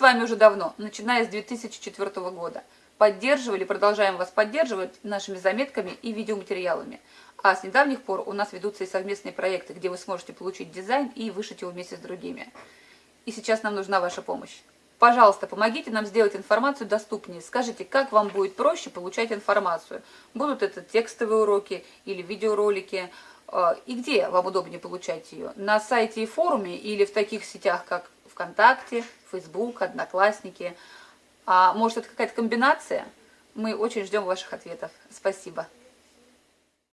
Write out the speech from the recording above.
вами уже давно, начиная с 2004 года. Поддерживали, продолжаем вас поддерживать нашими заметками и видеоматериалами. А с недавних пор у нас ведутся и совместные проекты, где вы сможете получить дизайн и вышить его вместе с другими. И сейчас нам нужна ваша помощь. Пожалуйста, помогите нам сделать информацию доступнее. Скажите, как вам будет проще получать информацию. Будут это текстовые уроки или видеоролики. А, и где вам удобнее получать ее? На сайте и форуме или в таких сетях, как ВКонтакте, Фейсбук, Одноклассники. А может это какая-то комбинация? Мы очень ждем ваших ответов. Спасибо.